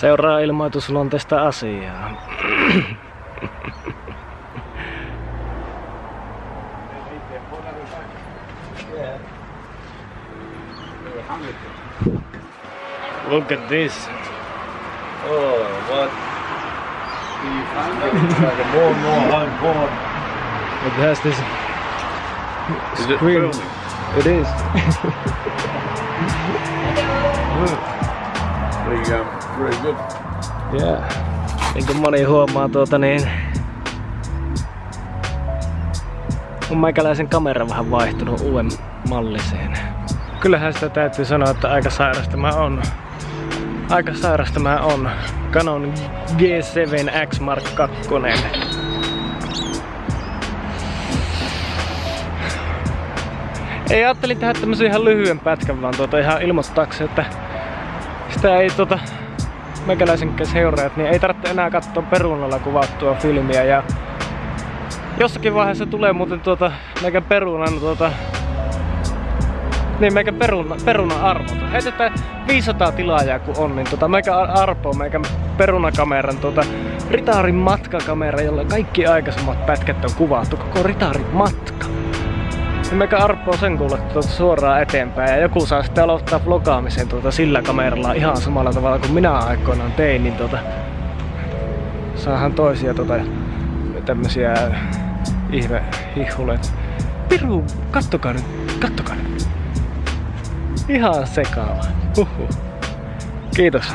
Seuraa ilmoitusluonteista asiaa. Look at this. Oh, what? Like more and more home porn. It has this Is it screen. filming? It is. You go. Very good. Yeah. Niin kuin moni huomaa tuota niin... On meikäläisen kamera vähän vaihtunut uuden malliseen. Kyllähän sitä täytyy sanoa, että aika sairasta mä on. Aika sairasta mä on. Canon G7X Mark II. Ei ajattelin tehdä tämmösen ihan lyhyen pätkän vaan tuota ihan ilmoittaakseni, että sitä ei tota meikäläisen seuraajat, niin ei tarvitse enää katsoa perunalla kuvattua filmiä ja jossakin vaiheessa tulee muuten tuota meikän perunan tuota niin meikän peruna, perunan arvot. Heitetään 500 tilaajaa kun on, niin tota meikä arpoo meikän perunakameran tuota Ritaarin matkakamera, jolla kaikki aikaisemmat pätkät on kuvattu, koko Ritaarin matka. Niin meikä arpoo sen kuule tuota suoraan eteenpäin ja joku saa sitten aloittaa vlogaamisen tuota sillä kameralla ihan samalla tavalla kuin minä aikoinaan tein, niin tuota saahan toisia tuota tämmösiä ihme hihulet. Piru, kattokaa nyt, kattokaa nyt. Ihan sekaava. Huhhuh. Kiitos.